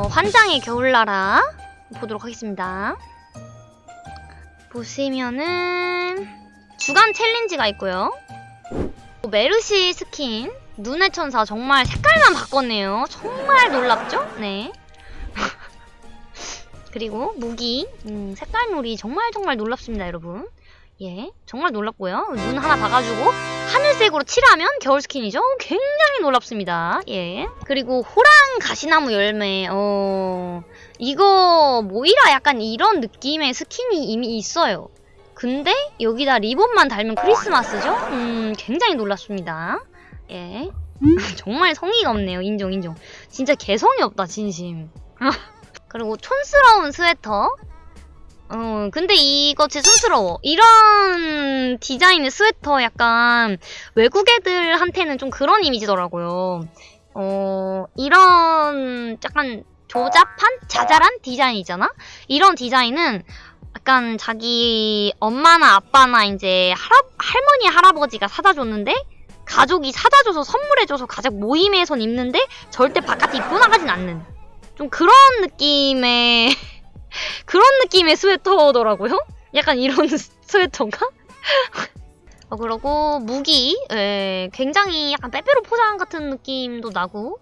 어, 환장의 겨울나라 보도록 하겠습니다. 보시면은 주간 챌린지가 있고요. 메르시 스킨 눈의 천사 정말 색깔만 바꿨네요. 정말 놀랍죠? 네. 그리고 무기 음, 색깔놀이 정말 정말 놀랍습니다, 여러분. 예, 정말 놀랍고요. 눈 하나 박아가지고 하늘색으로 칠하면 겨울 스킨이죠. 굉장히 놀랍습니다. 예. 그리고 호랑 가시나무 열매. 어, 이거 모이라 약간 이런 느낌의 스킨이 이미 있어요. 근데 여기다 리본만 달면 크리스마스죠? 음, 굉장히 놀랍습니다. 예. 정말 성의가 없네요. 인정, 인정. 진짜 개성이 없다, 진심. 그리고 촌스러운 스웨터. 어, 근데 이거 제 촌스러워. 이런 디자인의 스웨터 약간 외국 애들한테는 좀 그런 이미지더라고요. 어, 이런 약간 조잡한? 자잘한 디자인이잖아? 이런 디자인은 약간 자기 엄마나 아빠나 이제 할아, 할머니, 할아버지가 사다 줬는데 가족이 사다 줘서 선물해 줘서 가족 모임에선 입는데 절대 바깥에 입고 나가진 않는 좀 그런 느낌의 그런 느낌의 스웨터더라고요. 약간 이런 스웨터인가? 어, 그리고 무기 예, 굉장히 약간 빼빼로 포장 같은 느낌도 나고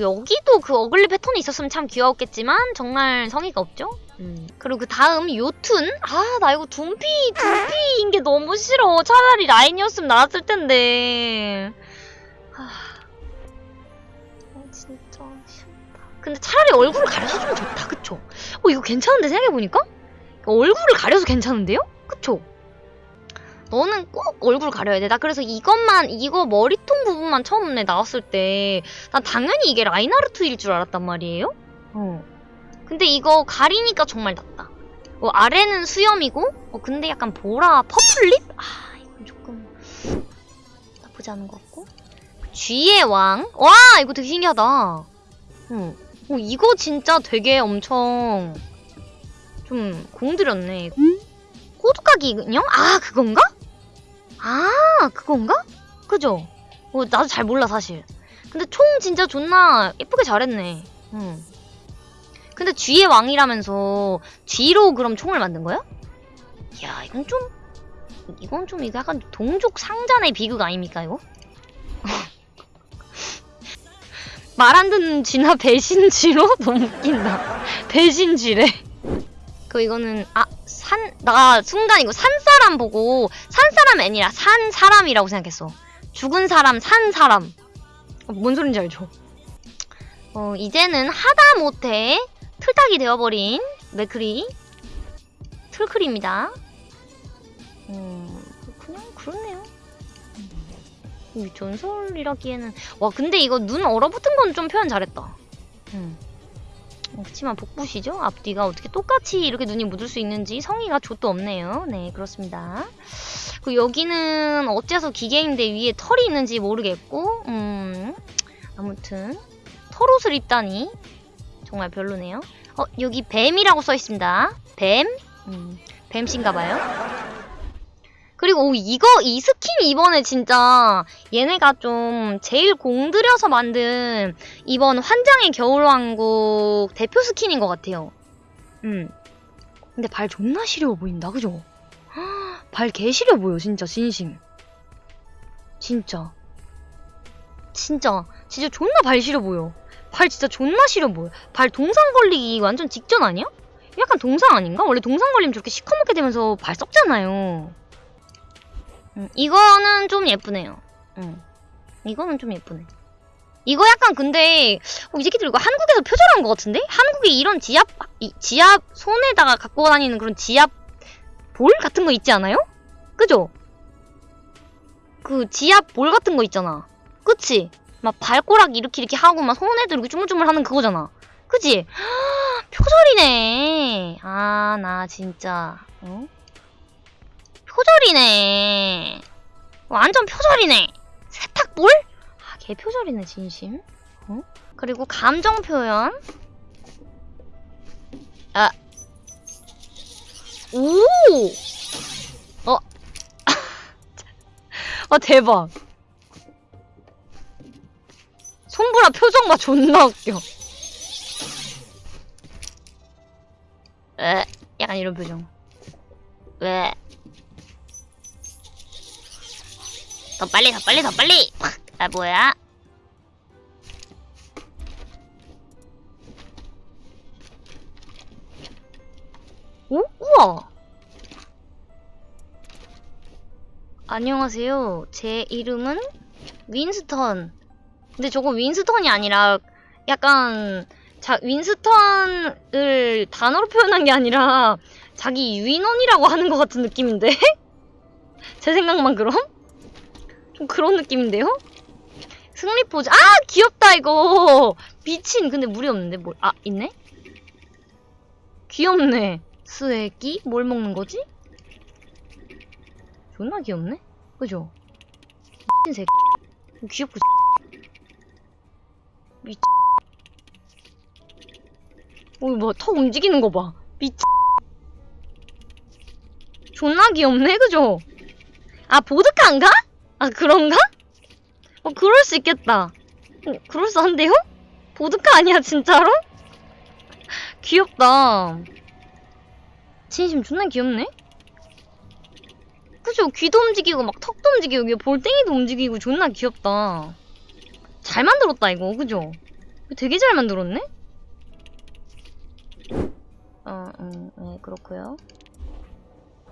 여기도 그 어글리 패턴이 있었으면 참 귀여웠겠지만 정말 성의가 없죠? 음. 그리고 그 다음 요툰? 아 나 이거 둠피 둠피인 게 너무 싫어 차라리 라인이었으면 나왔을 텐데 근데 차라리 얼굴을 가려서 좀 좋다 그쵸? 어 이거 괜찮은데 생각해보니까? 얼굴을 가려서 괜찮은데요? 그쵸? 너는 꼭 얼굴 가려야 돼. 나 그래서 이것만, 이거 머리통 부분만 처음에 나왔을 때, 난 당연히 이게 라인하르트일 줄 알았단 말이에요? 어. 근데 이거 가리니까 정말 낫다. 어, 아래는 수염이고, 어, 근데 약간 보라, purple lip? 아, 이건 조금, 나쁘지 않은 것 같고. 쥐의 왕? 와, 이거 되게 신기하다. 어, 어 이거 진짜 되게 엄청, 좀, 공들였네. 호두까기 인형? 아, 그건가? 아, 그건가? 그죠? 어, 나도 잘 몰라, 사실. 근데 총 진짜 존나 예쁘게 잘했네. 응. 근데 쥐의 왕이라면서 쥐로 그럼 총을 만든 거야? 야, 이건 좀 이건 좀 이거 약간 동족 상잔의 비극 아닙니까, 이거? 말 안 듣는 쥐나 배신쥐로? 너무 웃긴다. 배신쥐래. 그 이거는 아, 산, 나 순간 이거 산 사람 보고 산 사람이 아니라 산 사람이라고 생각했어. 죽은 사람, 산 사람. 어, 뭔 소린지 알죠? 어, 이제는 하다 못해 틀딱이 되어버린 맥크리 틀클입니다. 음, 음, 전설이라기에는 와 근데 이거 눈 얼어붙은 건 좀 표현 잘했다. 음. 그렇지만 복부시죠? 앞뒤가 어떻게 똑같이 이렇게 눈이 묻을 수 있는지 성의가 좆도 없네요. 네, 그렇습니다. 그 여기는 어째서 기계인데 위에 털이 있는지 모르겠고 음, 아무튼 털옷을 입다니 정말 별로네요. 어, 여기 뱀이라고 써 있습니다. 뱀? 음, 뱀신가봐요. 그리고 오, 이거 이 스킨 이번에 진짜 얘네가 좀 제일 공들여서 만든 이번 환장의 겨울왕국 대표 스킨인 것 같아요. 음. 근데 발 존나 시려워 보인다, 그죠? 발 개 시려 보여, 진짜 진심. 진짜. 진짜. 진짜 존나 발 시려 보여. 발 진짜 존나 시려 보여. 발 동상 걸리기 완전 직전 아니야? 약간 동상 아닌가? 원래 동상 걸리면 저렇게 시커멓게 되면서 발 썩잖아요. 음, 이거는 좀 예쁘네요. 음, 이거는 좀 예쁘네. 이거 약간 근데 어, 이 새끼들 이거 한국에서 표절한 것 같은데? 한국에 이런 지압 이, 지압 손에다가 갖고 다니는 그런 지압 볼 같은 거 있지 않아요? 그죠? 그 지압 볼 같은 거 있잖아. 그치? 막 발꼬락 이렇게 이렇게 하고 막 손에도 이렇게 주물주물 하는 그거잖아. 그치? 표절이네. 아, 나 진짜. 어? 표절이네. 완전 표절이네. 세탁물? 아, 개 표절이네, 진심. 어? 그리고 감정 표현. 아. 오! 어. 아, 대박. 손보라 표정 봐, 존나 웃겨. 에, 약간 이런 표정. 왜? 더 빨리 더 빨리 더 빨리 팍! 아 뭐야? 오? 우와! 안녕하세요. 제 이름은 윈스턴. 근데 저거 윈스턴이 아니라 약간 자 윈스턴을 단어로 표현한 게 아니라 자기 유인원이라고 하는 것 같은 느낌인데? 제 생각만 그럼? 좀 그런 느낌인데요? 승리 포즈. 아! 귀엽다, 이거! 미친. 근데 물이 없는데, 뭘. 아, 있네? 귀엽네. 스웨기? 뭘 먹는 거지? 존나 귀엽네? 그죠? 미친 새끼. 귀엽고, 미친. 어, 뭐, 턱 움직이는 거 봐. 미친. 존나 귀엽네, 그죠? 아, 보드카인가? 아, 그런가? 어, 그럴 수 있겠다. 어, 그럴싸한데요? 보드카 아니야, 진짜로? 귀엽다. 진심 존나 귀엽네? 그죠? 귀도 움직이고, 막 턱도 움직이고, 볼땡이도 움직이고, 존나 귀엽다. 잘 만들었다, 이거. 그죠? 되게 잘 만들었네? 어, 음, 네, 그렇고요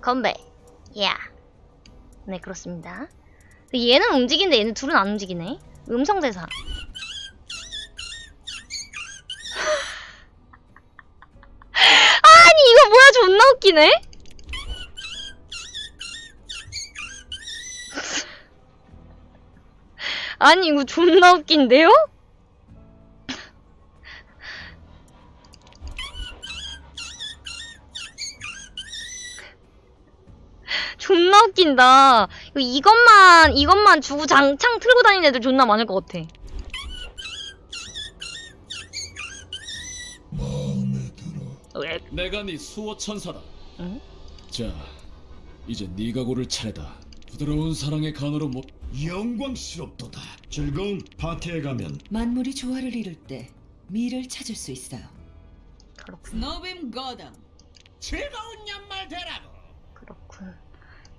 건배. 야. 네, 그렇습니다. 얘는 움직이는데 얘는 둘은 안 움직이네. 음성대사. 아니, 이거 뭐야, 존나 웃기네? 아니, 이거 존나 웃긴데요? 존나 웃긴다. 이거 이것만, 이것만 주고 장창 틀고 다니는 애들 존나 많을 것 같아. 왜? 내가 네 수호 천사다. 응? 자, 이제 네가 고를 차례다. 부드러운 사랑의 간으로 못 영광스럽도다. 즐거운 파티에 가면 만물이 조화를 이룰 때 미를 찾을 수 있어요. 그렇군. 노빔 거담. 즐거운 연말 되라고.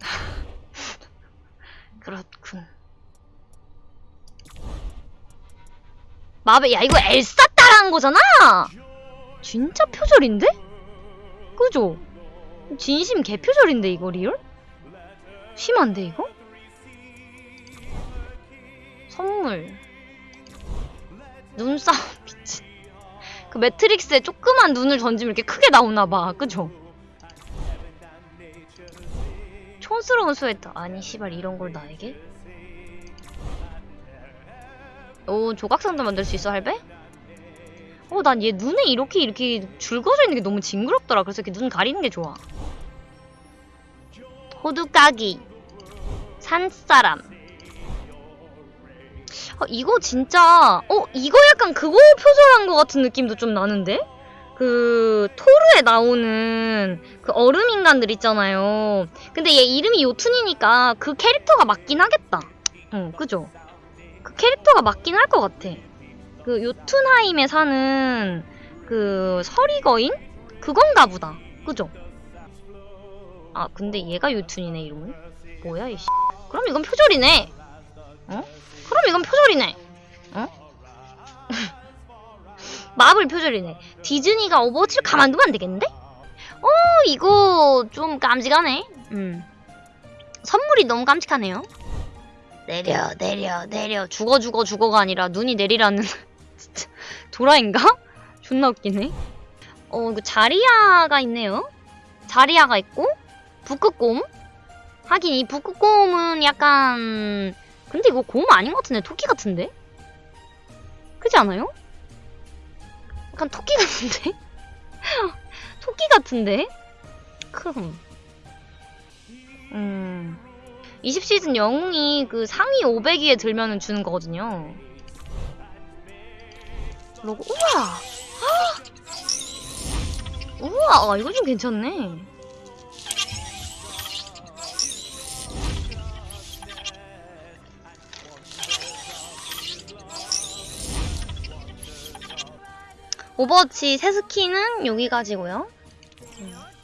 그렇군. 그렇군. 마베, 야, 이거 엘사 따라한 거잖아! 진짜 표절인데? 그죠? 진심 개표절인데, 이거 real? 심한데, 이거? 선물. 눈싸움, 미친. 그 매트릭스에 조그만 눈을 던지면 이렇게 크게 나오나봐. 그죠? 촌스러운 스웨터. 아니, 씨발, 이런 걸 나에게? 오, 조각상도 만들 수 있어, 할배? 어, 난 얘 눈에 이렇게, 이렇게 줄 그어져 있는 게 너무 징그럽더라. 그래서 이렇게 눈 가리는 게 좋아. 호두까기. 산사람. 어, 이거 진짜, 어, 이거 약간 그거 표절한 것 같은 느낌도 좀 나는데? 그, 토르에 나오는 그 얼음 인간들 있잖아요. 근데 얘 이름이 요툰이니까 그 캐릭터가 맞긴 하겠다. 응, 그죠? 그 캐릭터가 맞긴 할 것 같아. 그 요툰하임에 사는 그 서리거인? 그건가 보다. 그죠? 아, 근데 얘가 요툰이네, 이름은. 뭐야, 이씨. 그럼 이건 표절이네. 어? 그럼 이건 표절이네. 어? 마블 표절이네. 디즈니가 오버워치를 가만두면 안 되겠는데? 어, 이거 좀 깜찍하네. 음. 선물이 너무 깜찍하네요. 내려, 내려, 내려. 죽어, 죽어, 죽어가 아니라 눈이 내리라는. 진짜, 도라인가? 존나 웃기네. 어, 이거 자리아가 있네요. 자리아가 있고, 북극곰. 하긴 이 북극곰은 약간, 근데 이거 곰 아닌 것 같은데? 토끼 같은데? 그지 않아요? 약간 토끼 같은데? 토끼 같은데? 그럼. 음. 20시즌 영웅이 그 상위 500위에 들면은 주는 거거든요. 로고, 우와! 헉! 우와, 아, 이거 좀 괜찮네. 오버워치 새 스킨은 여기까지고요. 음.